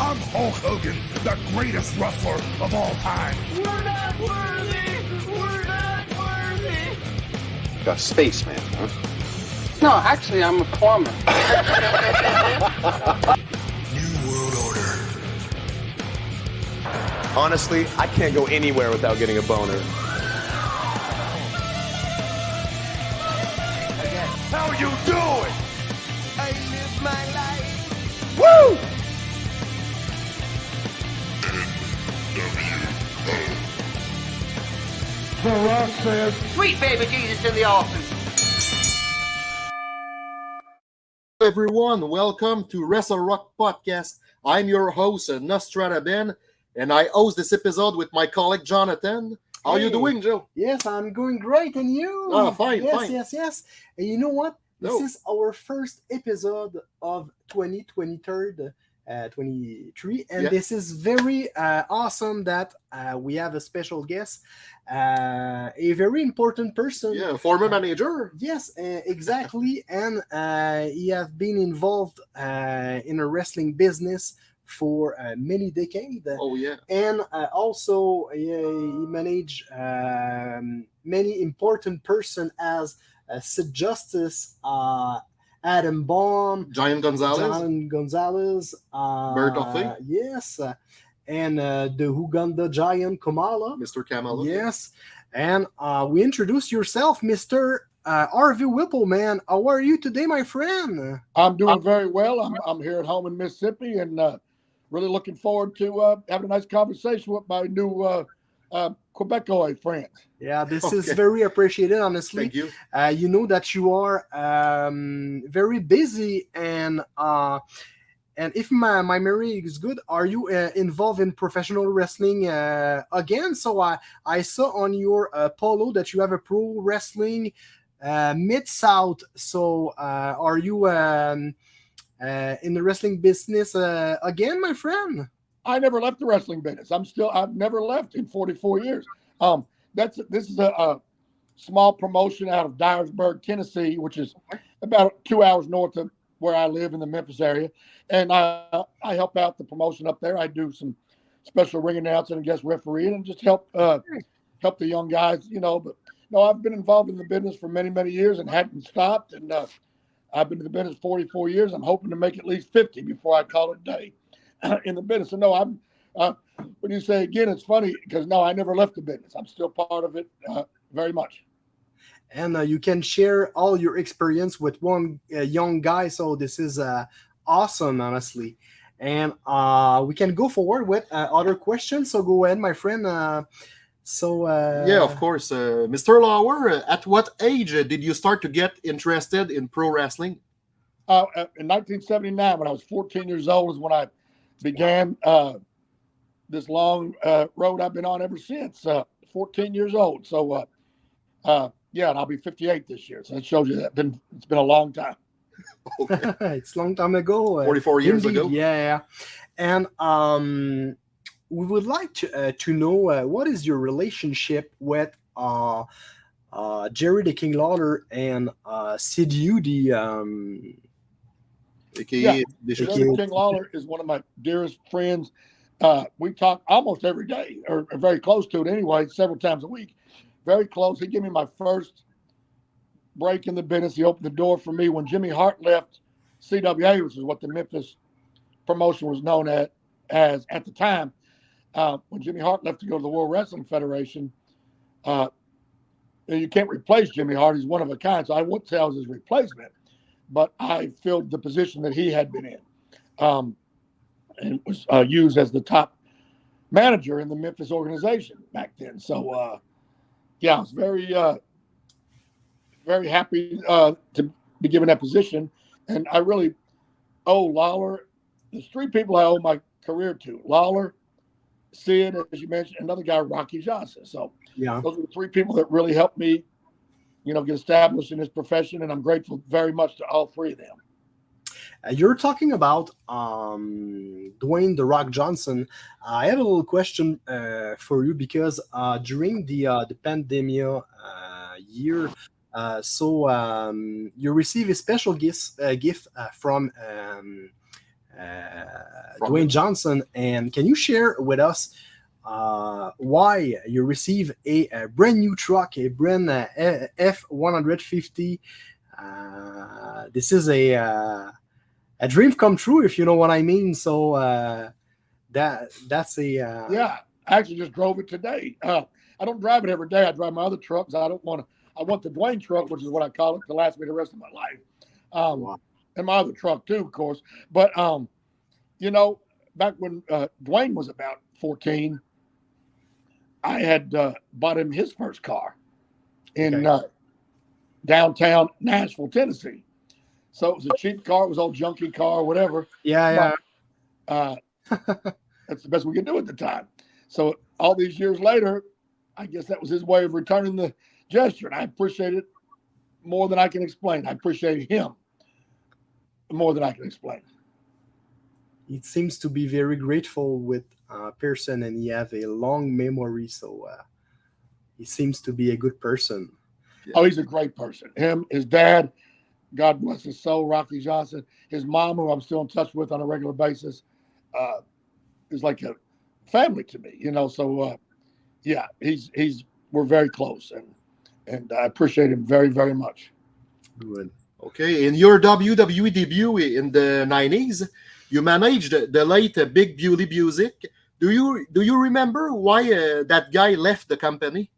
I'm Hulk Hogan, the greatest wrestler of all time. We're not worthy! We're not worthy! A spaceman, huh? No, actually, I'm a plumber. New World Order. Honestly, I can't go anywhere without getting a boner. The Rock says, Sweet baby Jesus in the office. everyone. Welcome to Wrestle Rock Podcast. I'm your host, Nostrada Ben, and I host this episode with my colleague Jonathan. How are you doing, Joe? Yes, I'm going great, and you? Oh, fine, yes, fine. yes, yes. And you know what? This No. is our first episode of 2023, uh, 23, and Yeah. this is very uh, awesome that uh, we have a special guest, uh, a very important person. Yeah, former manager. Yes, uh, exactly. and uh, he has been involved uh, in a wrestling business for uh, many decades Oh yeah. and uh, also uh, he managed um, many important person as uh, Sid Justice, uh, Adam Bomb, Giant Gonzalez. John Gonzalez, uh, Bert Duffy. yes, and uh, the Uganda Giant Kamala, Mr. Kamala. yes, and uh, we introduce yourself, Mister uh, Harvey Wippleman. How are you today, my friend? I'm doing very well. I'm, I'm here at home in Mississippi and uh, really looking forward to uh, having a nice conversation with my new uh, uh, Quebecois friends. Yeah, this is very appreciated, honestly. Thank you. uh, you know that you are um, very busy and uh, and if my, my memory is good are you uh, involved in professional wrestling uh, again so i i saw on your uh, polo that you have a pro wrestling uh, mid south so uh, are you um, uh, in the wrestling business uh, again my friend I never left the wrestling business. I'm still I've never left in 44 years. Um, that's this is a, a small promotion out of Dyersburg, Tennessee, which is about two hours north of where I live in the Memphis area, and I I help out the promotion up there. I do some special ring announcing and guest refereeing and just help uh, help the young guys, you know. But no, I've been involved in the business for many many years and hadn't stopped. And uh, I've been in the business 44 years. I'm hoping to make at least 50 before I call it a day in the business. So no, I'm. Uh, when you say again, it's funny because no, I never left the business. I'm still part of it uh, very much. and uh, you can share all your experience with one uh, young guy so this is uh, awesome honestly and uh, we can go forward with uh, other questions so go ahead my friend uh, so uh, Yeah, of course. Uh, Mr. Lauer, uh, at what age uh, did you start to get interested in pro wrestling? Uh, uh, in 1979, when I was 14 years old, is when I began uh, this long uh, road I've been on ever since. Uh, 14 years old. So, uh, uh, yeah, and I'll be 58 this year. So that shows you that been it's been a long time. Okay. it's a long time ago uh, 44 years indeed, ago. yeah and um we would like to uh, to know uh, what is your relationship with uh uh Jerry the King Lawler and uh Sid Eudy the um AKA Yeah. Bishop. Thank Jerry you. King Lawler is one of my dearest friends. Uh, we talk almost every day, or, or very close to it anyway, several times a week. Very close. He gave me my first break in the business. He opened the door for me when Jimmy Hart left CWA, which is what the Memphis promotion was known at as at the time. Uh, when Jimmy Hart left to go to the World Wrestling Federation, uh, you can't replace Jimmy Hart. He's one of a kind. So I wouldn't say I was his replacement but I filled the position that he had been in, um, and was uh, used as the top manager in the Memphis organization back then. So, uh, yeah, I was very, uh, very happy uh, to be given that position, and I really owe Lawler. There's three people I owe my career to: Lawler, Sid, as you mentioned, another guy, Rocky Johnson. So yeah those are the three people that really helped me, you know, get established in this profession, and I'm grateful very much to all three of them. Uh, you're talking about um, Dwayne the Rock Johnson. I have a little question uh, for you because uh, during the uh, the pandemic uh, year, uh, so um, you receive a special gift uh, gift uh, from um, uh, From Dwayne Johnson. And can you share with us uh, why you receive a, a brand new truck, a brand uh, F one hundred fifty? Uh, this is a uh, a dream come true, if you know what I mean. So uh, that that's a uh, Yeah, I actually just drove it today. Uh, I don't drive it every day. I drive my other trucks. I don't want to. I want the Dwayne truck, which is what I call it, to last me the rest of my life. Um, Wow. And my other truck too, of course. But um, you know, back when uh, Dwayne was about fourteen, I had uh, bought him his first car in Okay. uh, downtown Nashville, Tennessee. So it was a cheap car. It was old junky car, whatever yeah, yeah. uh, that's the best we could do at the time. So all these years later, I guess that was his way of returning the gesture, and I appreciate it more than I can explain. I appreciate him more than I can explain. He seems to be very grateful with uh, Pearson, and he have a long memory. So uh, he seems to be a good person. Oh, he's a great person. Him, his dad, God bless his soul, Rocky Johnson. His mom, who I'm still in touch with on a regular basis, uh, is like a family to me. You know, so uh, yeah, he's he's we're very close, and and I appreciate him very very much. Good. Okay, in your WWE debut in the 90s, you managed the the late uh, Big Bully Busick. Do you do you remember why uh, that guy left the company?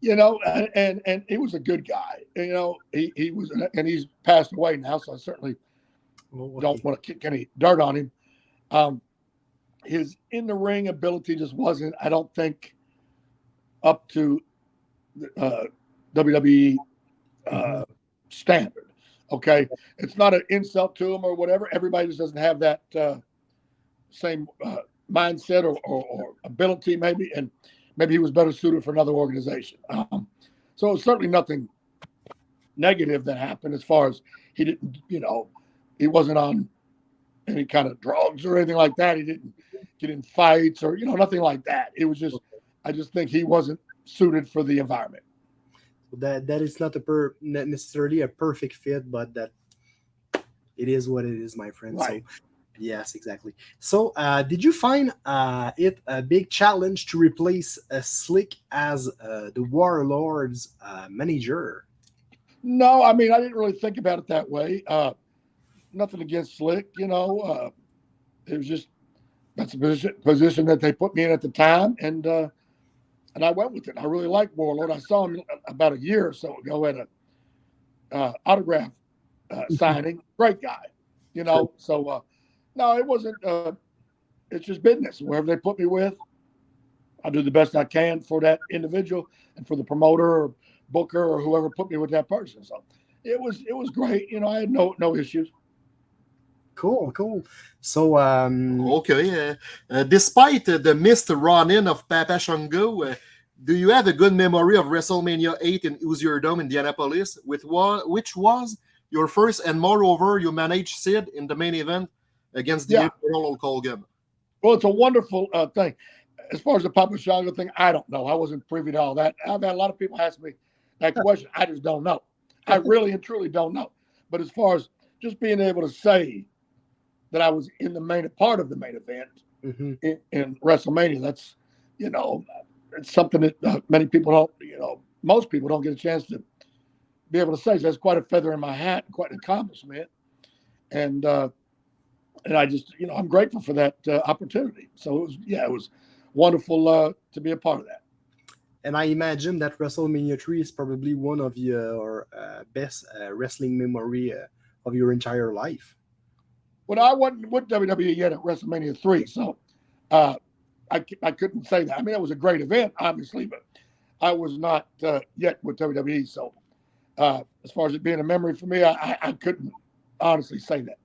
you know, and, and and he was a good guy. You know, he he was, and he's passed away now, so I certainly Well, don't want to kick any dirt on him. Um, his in the ring ability just wasn't, I don't think, up to uh, WWE uh, standard. Okay, it's not an insult to him or whatever. Everybody just doesn't have that uh, same uh, mindset or, or, or ability, maybe, and maybe he was better suited for another organization. Um, so certainly nothing negative that happened as far as he didn't, you know, he wasn't on any kind of drugs or anything like that. He didn't get in fights or, you know, nothing like that. It was just, I just think he wasn't suited for the environment. That that is not a per not necessarily a perfect fit, but that it is what it is, my friend. Right. So yes, exactly. So uh, did you find uh, it a big challenge to replace uh, Slick as uh, the Warlords uh, manager? No, I mean, I didn't really think about it that way. Uh, nothing against Slick, you know. Uh, it was just that's a position, position that they put me in at the time, and uh, and I went with it. I really liked Warlord. I saw him about a year or so ago at a uh, autograph uh, signing. Great guy, you know. So uh, no, it wasn't. Uh, it's just business. Wherever they put me with, I do the best I can for that individual and for the promoter or booker or whoever put me with that person. So it was it was great. You know, I had no no issues. Cool, cool. So um, Okay, uh, uh, despite uh, the missed run-in of Papa Shango, uh, do you have a good memory of WrestleMania 8 in Hoosier Dome, Indianapolis, with which was your first, and moreover, you managed Sid in the main event against the Yeah. Hulk Well, it's a wonderful uh, thing. As far as the Papa Shango thing, I don't know. I wasn't privy to all that. I've had a lot of people ask me that question. I just don't know. I really and truly don't know. But as far as just being able to say that I was in the main part of the main event mhm. in, in WrestleMania, that's you know, it's something that uh, many people don't. You know, most people don't get a chance to be able to say. So that's quite a feather in my hat, and quite an accomplishment. And uh, and I just, you know, I'm grateful for that uh, opportunity. So it was, yeah, it was wonderful uh, to be a part of that. and I imagine that WrestleMania 3 is probably one of your uh, best uh, wrestling memory uh, of your entire life. Well, I wasn't with WWE yet at WrestleMania three, so uh, I c- I couldn't say that. I mean, it was a great event, obviously, but I was not uh, yet with WWE. So uh, as far as it being a memory for me, I, I, I couldn't honestly say that.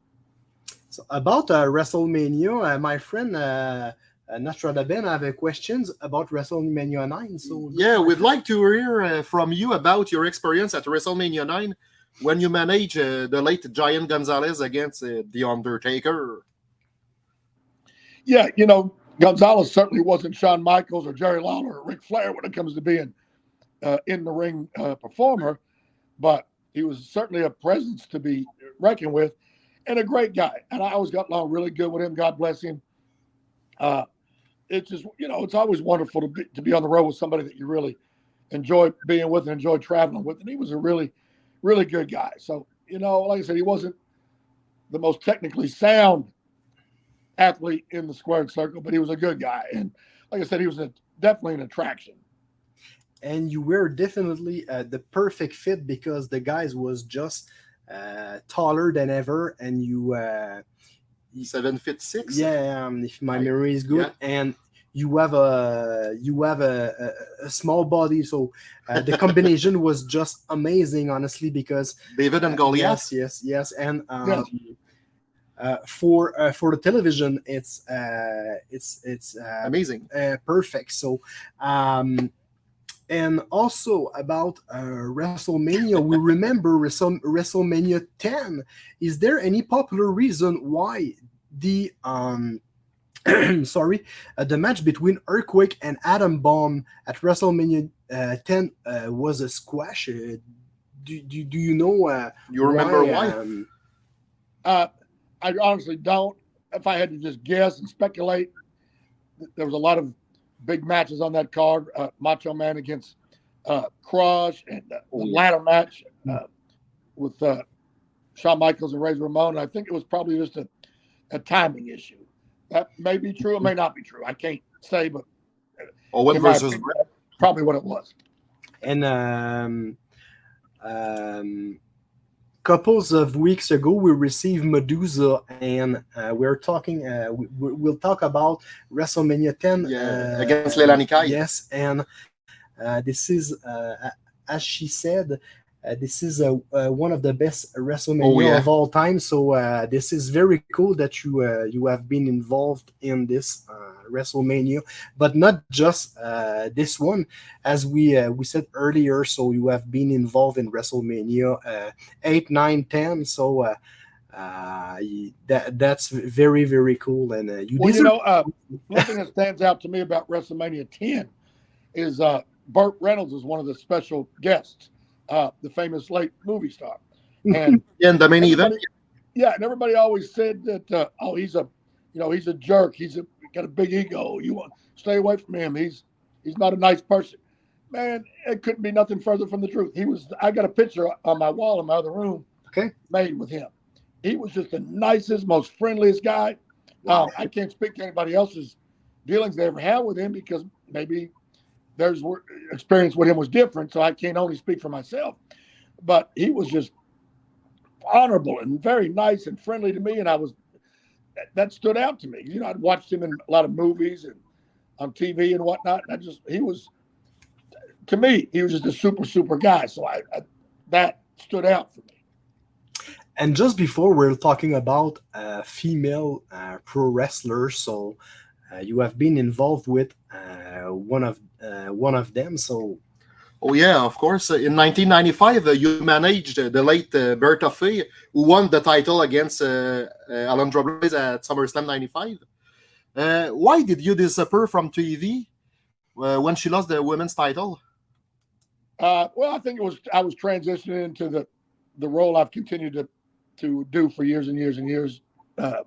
So about uh, WrestleMania, uh, my friend uh, uh, Nostradaben have uh, questions about WrestleMania 9. So Yeah, we'd like to hear uh, from you about your experience at WrestleMania 9 when you managed uh, the late Giant Gonzalez against uh, The Undertaker. Yeah, you know, Gonzalez certainly wasn't Shawn Michaels or Jerry Lawler or Ric Flair when it comes to being uh, in the ring uh, performer, but he was certainly a presence to be reckoned with. and a great guy. And I always got along really good with him. God bless him. Uh, it's just you know it's always wonderful to be to be on the road with somebody that you really enjoy being with and enjoy traveling with. And he was a really, really good guy. So you know, like I said, he wasn't the most technically sound athlete in the squared circle, but he was a good guy. And like I said, he was a, definitely an attraction. and you were definitely uh, the perfect fit because the guys was just uh, taller than ever, and you, uh, Seven feet six. yeah, um, if my I- memory is good, and you have a you have a, a, a small body, so uh, the combination was just amazing, honestly, because David and Goliath. yes, yes, yes, and um, Yes. Uh, for uh, for the television, it's uh, it's it's uh, Amazing. uh, perfect. So, um, and also about uh, WrestleMania, we remember WrestleMania 10. Is there any popular reason why the um, sorry, uh, the match between Earthquake and Adam Bomb at WrestleMania uh, 10 uh, was a squash? Uh, do, do, do you know? Uh, You remember why? um, Uh, I honestly don't. If I had to just guess and speculate, there was a lot of big matches on that card. Uh, Macho Man against uh, Crush and uh, the ladder match uh, with uh, Shawn Michaels and Razor Ramon. I think it was probably just a, a timing issue. That may be true. It may not be true. I can't say, but Owen in versus opinion, probably what it was. And um, um, couples of weeks ago, we received Medusa, and uh, we're talking. Uh, we, we'll talk about WrestleMania 10 Yeah, uh, against Leilani Kai. Yes, and uh, this is, uh, as she said, this is uh, uh, one of the best WrestleMania Oh, yeah. of all time. So uh, this is very cool that you uh, you have been involved in this uh, WrestleMania, but not just uh, this one, as we uh, we said earlier. So you have been involved in WrestleMania uh, eight, nine, ten. So. Uh, uh, that that's very very cool, and uh, you Well, you know, uh, one thing that stands out to me about WrestleMania 10 is uh, Burt Reynolds is one of the special guests, uh, the famous late movie star. And in the main event. yeah, and everybody always said that, uh, oh, he's a, you know, he's a jerk. He's a, got a big ego. You want stay away from him. He's he's not a nice person. Man, it couldn't be nothing further from the truth. He was. I got a picture on my wall in my other room. Okay. Made with him. He was just the nicest, most friendliest guy. Um, I can't speak to anybody else's dealings they ever had with him because maybe their experience with him was different. So I can't only speak for myself. But he was just honorable and very nice and friendly to me, and I was that, stood out to me. You know, I'd watched him in a lot of movies and on TV and whatnot. And I just he was to me he was just a super super guy. So I, I that stood out for me. And just before we're talking about uh, female uh, pro wrestlers, so uh, you have been involved with uh, one of one of them. So Oh yeah, of course. Uh, In 1995, uh, you managed uh, the late uh, Bertha Faye, who won the title against uh, uh, Alundra Blaze at SummerSlam 95. Uh, why did you disappear from TV uh, when she lost the women's title? Uh, well, I think it was I was transitioning into the the role I've continued to to do for years and years and years. Uh,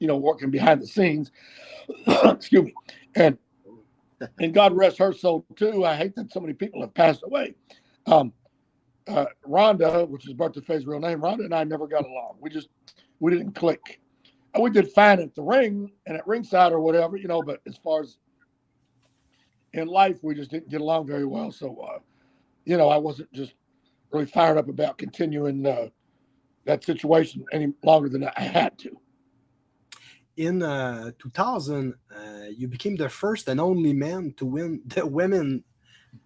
you know, working behind the scenes. Excuse me, and and God rest her soul too. I hate that so many people have passed away. Um, uh, Rhonda, which is Bertha Faye's real name, Rhonda and I never got along. We just we didn't click. And we did fine at the ring and at ringside or whatever, you know. But as far as in life, we just didn't get along very well. So, uh, you know, I wasn't just really fired up about continuing uh, that situation any longer than I had to. in uh, 2000, uh, you became the first and only man to win the women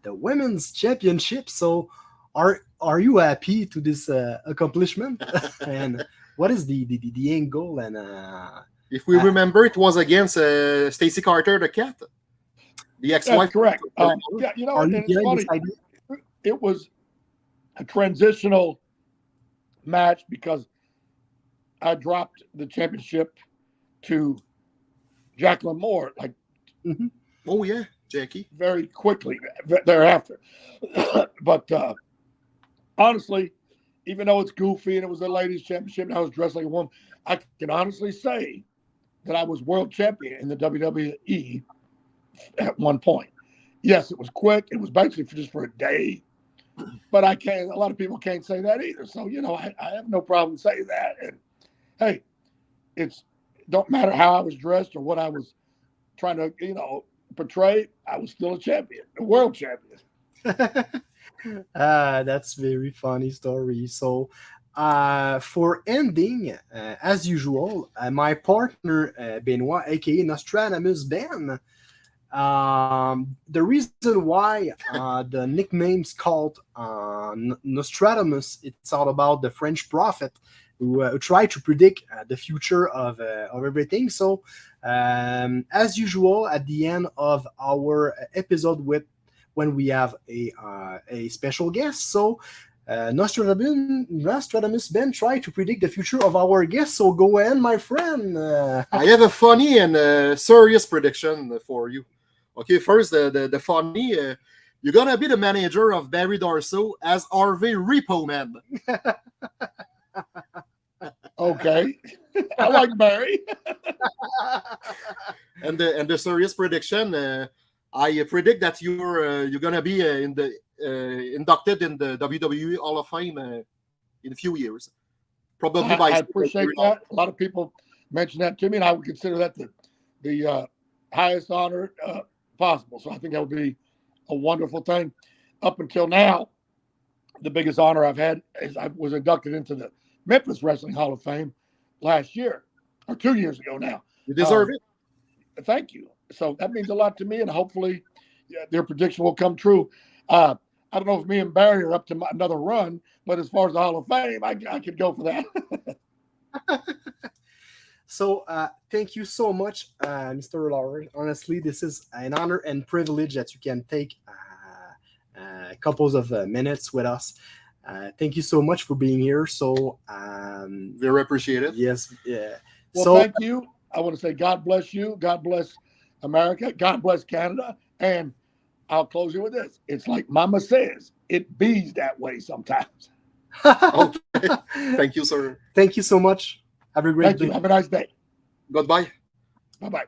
the women's championship. So are are you happy to this uh, accomplishment? and what is the the, the, the end goal? And uh, If we Uh, remember, it was against uh, Stacy Carter, the cat, the That's ex-wife. correct. Um, yeah, you know, you it's funny. it was a transitional match because I dropped the championship to Jacqueline Moore like Oh yeah, Jackie. very quickly thereafter. but uh, honestly, even though it's goofy and it was a ladies' championship and I was dressed like a woman, I can honestly say that I was world champion in the WWE at one point. Yes, it was quick. It was basically for just for a day, but I can't. A lot of people can't say that either. So you know, I, I have no problem saying that. And hey, it's don't matter how I was dressed or what I was trying to you know portray. I was still a champion, a world champion. uh, that's very funny story. So, uh, for ending, uh, as usual, uh, my partner uh, Benoit, aka Nostradamus Ben. Um, the reason why uh, the nickname's called uh, Nostradamus, it's all about the French prophet who, uh, who tried to predict uh, the future of uh, of everything. So, um, as usual, at the end of our episode with when we have a uh, a special guest. So uh, Nostradamus, Nostradamus Ben tried to predict the future of our guest. So go ahead, my friend. Uh, I have a funny and uh, serious prediction for you. Okay, first the the, the funny. Uh, you're gonna be the manager of Barry Darsow as Harvey Repo Man. Okay, I like Barry. and the and the serious prediction. Uh, I predict that you're uh, you're gonna be uh, in the uh, inducted in the WWE Hall of Fame uh, in a few years, probably I, by. I appreciate that. A lot of people mentioned that to me, and I would consider that the the uh, highest honor uh, possible. So I think that would be a wonderful thing. Up until now, the biggest honor I've had is I was inducted into the Memphis Wrestling Hall of Fame last year or two years ago now. You deserve Um, it. Thank you. So that means a lot to me, and hopefully yeah, their prediction will come true. Uh, I don't know if me and Barry are up to my, another run, but as far as the Hall of Fame, I, I could go for that. So uh, thank you so much, uh, Mr. Lauer. Honestly, this is an honor and privilege that you can take uh, uh, couples of uh, minutes with us. Uh, thank you so much for being here. So um, Very appreciated. yes, yeah. Well, so thank you. I want to say God bless you. God bless America. God bless Canada. And I'll close you with this. It's like Mama says, it bees that way sometimes. Okay. Thank you, sir. thank you so much. Have a great Thank day. you. Have a nice day. Goodbye. Bye bye.